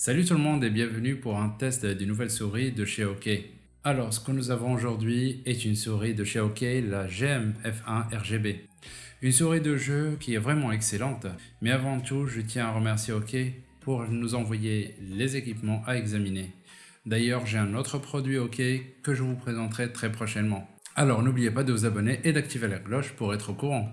Salut tout le monde et bienvenue pour un test d'une nouvelle souris de chez OK. Alors ce que nous avons aujourd'hui est une souris de chez OK, la GM F1 RGB. Une souris de jeu qui est vraiment excellente, mais avant tout je tiens à remercier OK pour nous envoyer les équipements à examiner. D'ailleurs j'ai un autre produit OK que je vous présenterai très prochainement. Alors n'oubliez pas de vous abonner et d'activer la cloche pour être au courant.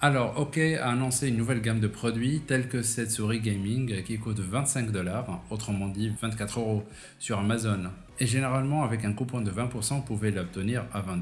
Alors, OK a annoncé une nouvelle gamme de produits tels que cette souris gaming qui coûte 25 dollars, autrement dit 24 euros, sur Amazon. Et généralement, avec un coupon de 20%, vous pouvez l'obtenir à 20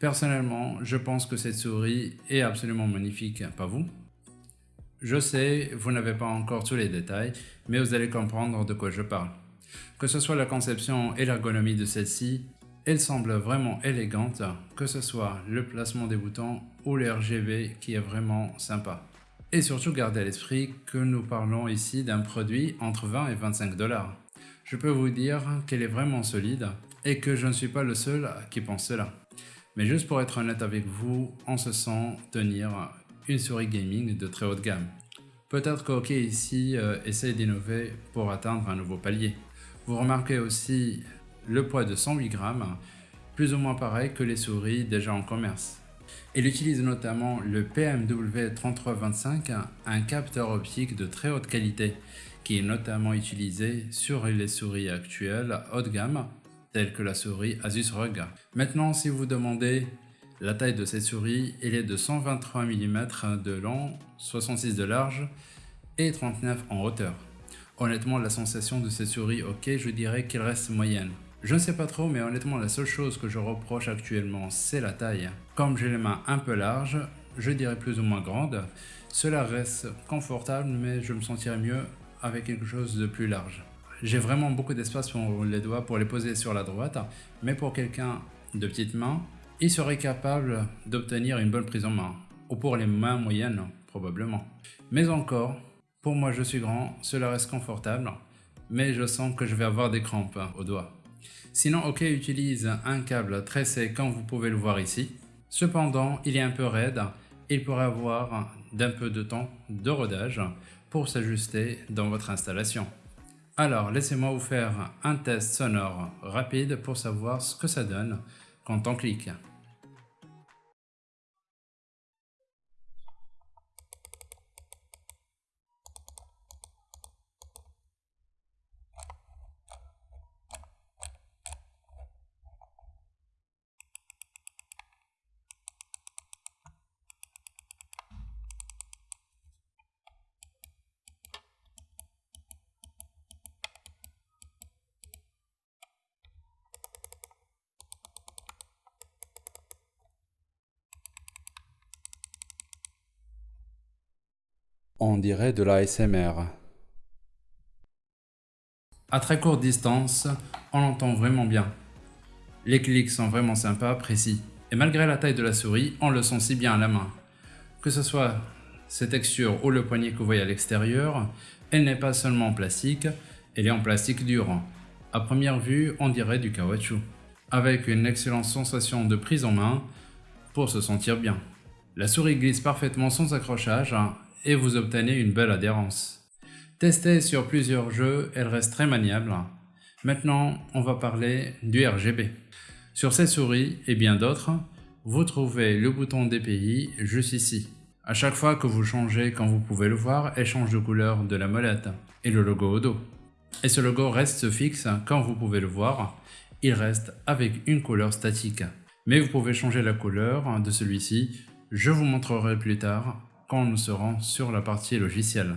Personnellement, je pense que cette souris est absolument magnifique, pas vous? Je sais, vous n'avez pas encore tous les détails, mais vous allez comprendre de quoi je parle. Que ce soit la conception et l'ergonomie de celle-ci, elle semble vraiment élégante, que ce soit le placement des boutons ou l'RGB qui est vraiment sympa. Et surtout gardez à l'esprit que nous parlons ici d'un produit entre 20 et 25 dollars. Je peux vous dire qu'elle est vraiment solide et que je ne suis pas le seul qui pense cela. Mais juste pour être honnête avec vous, on se sent tenir une souris gaming de très haute gamme. Peut-être qu'OK ici euh, essaie d'innover pour atteindre un nouveau palier. Vous remarquez aussi le poids de 108 grammes, plus ou moins pareil que les souris déjà en commerce. Il utilise notamment le PMW3325, un capteur optique de très haute qualité, qui est notamment utilisé sur les souris actuelles haut de gamme telle que la souris Asus ROG. Maintenant, si vous demandez la taille de cette souris, elle est de 123 mm de long, 66 de large et 39 en hauteur. Honnêtement, la sensation de cette souris, ok, je dirais qu'elle reste moyenne. Je ne sais pas trop, mais honnêtement, la seule chose que je reproche actuellement, c'est la taille. Comme j'ai les mains un peu larges, je dirais plus ou moins grandes, cela reste confortable, mais je me sentirais mieux avec quelque chose de plus large. J'ai vraiment beaucoup d'espace pour les doigts pour les poser sur la droite, mais pour quelqu'un de petite main, il serait capable d'obtenir une bonne prise en main, ou pour les mains moyennes probablement. Mais encore, pour moi je suis grand, cela reste confortable, mais je sens que je vais avoir des crampes aux doigts. Sinon OK utilise un câble tressé comme vous pouvez le voir ici. Cependant, il est un peu raide, il pourrait avoir d'un peu de temps de rodage pour s'ajuster dans votre installation. Alors, laissez-moi vous faire un test sonore rapide pour savoir ce que ça donne quand on clique. On dirait de la SMR. À très courte distance, on l'entend vraiment bien. Les clics sont vraiment sympas, précis. Et malgré la taille de la souris, on le sent si bien à la main. Que ce soit ces textures ou le poignet que vous voyez à l'extérieur, elle n'est pas seulement en plastique, elle est en plastique dur. À première vue, on dirait du caoutchouc, avec une excellente sensation de prise en main pour se sentir bien. La souris glisse parfaitement sans accrochage et vous obtenez une belle adhérence. Testée sur plusieurs jeux, elle reste très maniable. Maintenant, on va parler du RGB. Sur ces souris et bien d'autres, vous trouvez le bouton DPI juste ici. À chaque fois que vous changez, comme vous pouvez le voir, elle change de couleur de la molette et le logo au dos. Et ce logo reste fixe, comme vous pouvez le voir, il reste avec une couleur statique. Mais vous pouvez changer la couleur de celui-ci, je vous montrerai plus tard quand nous serons sur la partie logicielle.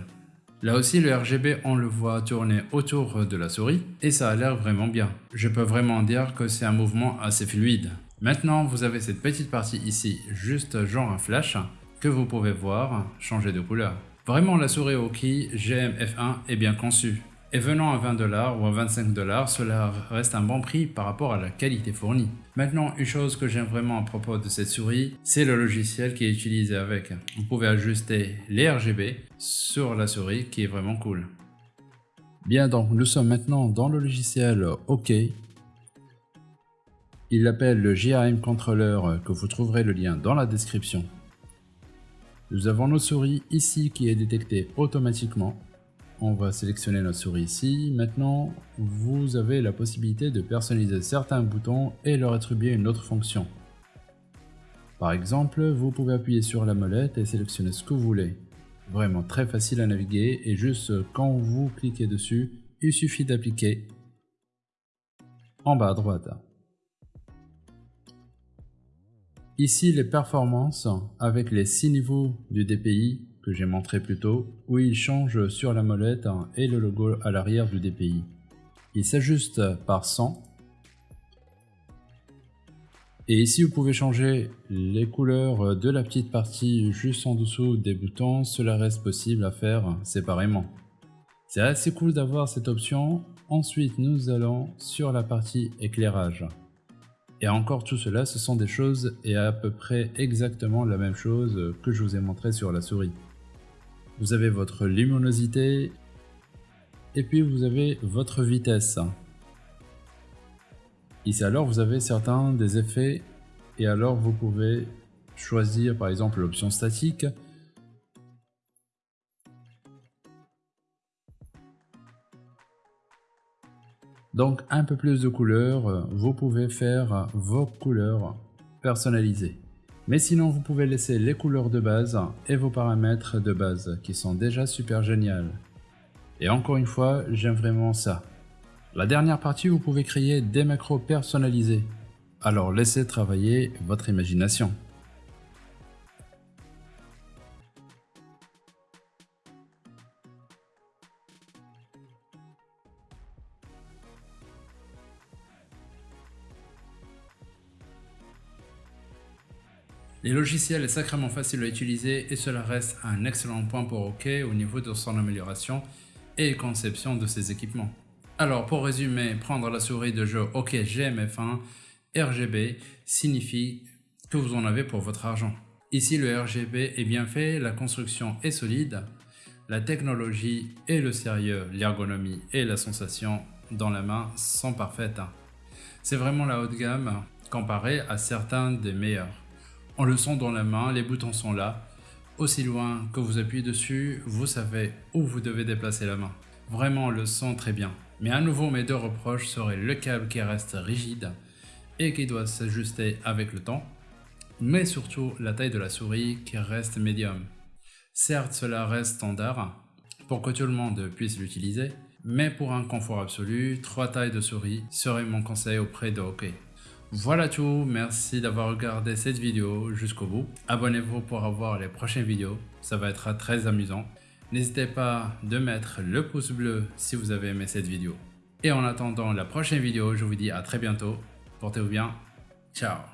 Là aussi le RGB on le voit tourner autour de la souris et ça a l'air vraiment bien. Je peux vraiment dire que c'est un mouvement assez fluide. Maintenant vous avez cette petite partie ici, juste genre un flash, que vous pouvez voir changer de couleur. Vraiment la souris Oki GM-F1 est bien conçue. Et venant à 20$ ou à 25$, cela reste un bon prix par rapport à la qualité fournie. Maintenant, une chose que j'aime vraiment à propos de cette souris, c'est le logiciel qui est utilisé avec. Vous pouvez ajuster les RGB sur la souris qui est vraiment cool. Bien donc, nous sommes maintenant dans le logiciel OK. Il l'appelle le JRM Controller que vous trouverez le lien dans la description. Nous avons nos souris ici qui est détectée automatiquement on va sélectionner notre souris ici. Maintenant, vous avez la possibilité de personnaliser certains boutons et leur attribuer une autre fonction. Par exemple, vous pouvez appuyer sur la molette et sélectionner ce que vous voulez. Vraiment très facile à naviguer et juste quand vous cliquez dessus, il suffit d'appliquer en bas à droite. Ici les performances avec les 6 niveaux du DPI que j'ai montré plus tôt, où il change sur la molette et le logo à l'arrière du DPI. Il s'ajuste par 100. Et ici vous pouvez changer les couleurs de la petite partie juste en dessous des boutons, cela reste possible à faire séparément. C'est assez cool d'avoir cette option. Ensuite nous allons sur la partie éclairage. Et encore tout cela, ce sont des choses et à peu près exactement la même chose que je vous ai montré sur la souris. Vous avez votre luminosité et puis vous avez votre vitesse. Ici alors vous avez certains des effets et alors vous pouvez choisir par exemple l'option statique Donc un peu plus de couleurs, vous pouvez faire vos couleurs personnalisées. Mais sinon, vous pouvez laisser les couleurs de base et vos paramètres de base qui sont déjà super géniales. Et encore une fois, j'aime vraiment ça. La dernière partie, vous pouvez créer des macros personnalisés. Alors laissez travailler votre imagination. Les logiciels est sacrément facile à utiliser et cela reste un excellent point pour OK au niveau de son amélioration et conception de ses équipements. Alors pour résumer, prendre la souris de jeu OK GMF1 RGB signifie que vous en avez pour votre argent. Ici le RGB est bien fait, la construction est solide, la technologie et le sérieux, l'ergonomie et la sensation dans la main sont parfaites. C'est vraiment la haute gamme comparé à certains des meilleurs. On le sent dans la main, les boutons sont là. Aussi loin que vous appuyez dessus, vous savez où vous devez déplacer la main. Vraiment, on le sent très bien. Mais à nouveau, mes deux reproches seraient le câble qui reste rigide et qui doit s'ajuster avec le temps, mais surtout la taille de la souris qui reste médium. Certes, cela reste standard pour que tout le monde puisse l'utiliser, mais pour un confort absolu, trois tailles de souris serait mon conseil auprès de OK. Voilà tout, merci d'avoir regardé cette vidéo jusqu'au bout. Abonnez-vous pour avoir les prochaines vidéos, ça va être très amusant. N'hésitez pas de mettre le pouce bleu si vous avez aimé cette vidéo. Et en attendant la prochaine vidéo, je vous dis à très bientôt. Portez-vous bien. Ciao